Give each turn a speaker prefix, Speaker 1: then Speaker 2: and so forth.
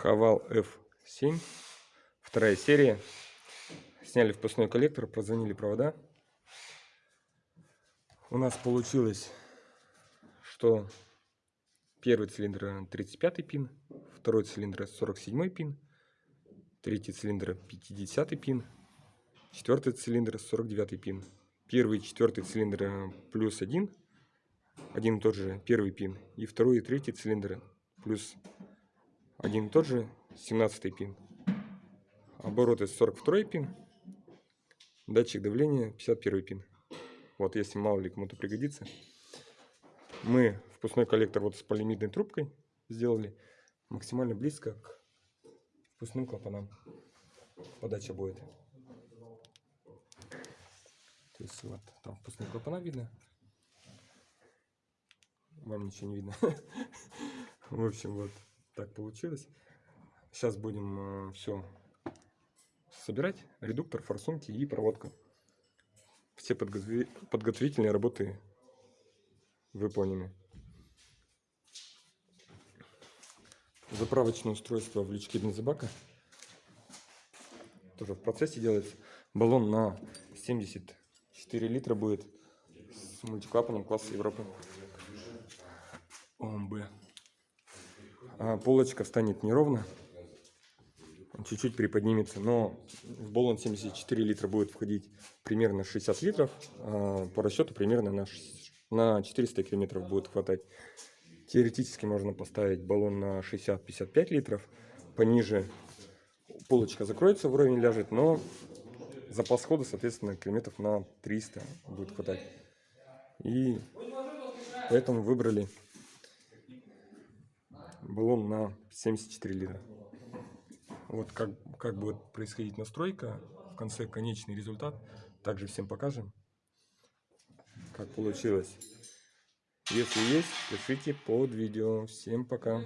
Speaker 1: Хавал F7. Вторая серия. Сняли впускной коллектор, прозвонили провода. У нас получилось, что первый цилиндр 35 пин, второй цилиндр 47 пин, третий цилиндр 50 пин, четвертый цилиндр 49 пин. Первый и четвертый цилиндр плюс один, один и тот же первый пин, и второй и третий цилиндры плюс один и тот же 17 пин. Обороты 42 пин. Датчик давления 51 пин. Вот, если мало ли кому-то пригодится. Мы впускной коллектор вот с полимидной трубкой сделали максимально близко к впускным клапанам. Подача будет. То есть вот там впускные клапана видно. Вам ничего не видно. В общем, вот так получилось. Сейчас будем все собирать. Редуктор, форсунки и проводка. Все подготовительные работы выполнены. Заправочное устройство в лючке бензобака. Тоже в процессе делается. Баллон на 74 литра будет с мультиклапаном класса Европы. ОМБ. А полочка станет неровно. Чуть-чуть приподнимется, но в баллон 74 литра будет входить примерно 60 литров. А по расчету примерно на, на 400 километров будет хватать. Теоретически можно поставить баллон на 60-55 литров. Пониже полочка закроется, в уровень ляжет, но запас хода, соответственно, километров на 300 будет хватать. И поэтому выбрали баллон на 74 литра. Вот как, как будет происходить настройка, в конце конечный результат, также всем покажем, как получилось. Если есть, пишите под видео. Всем пока.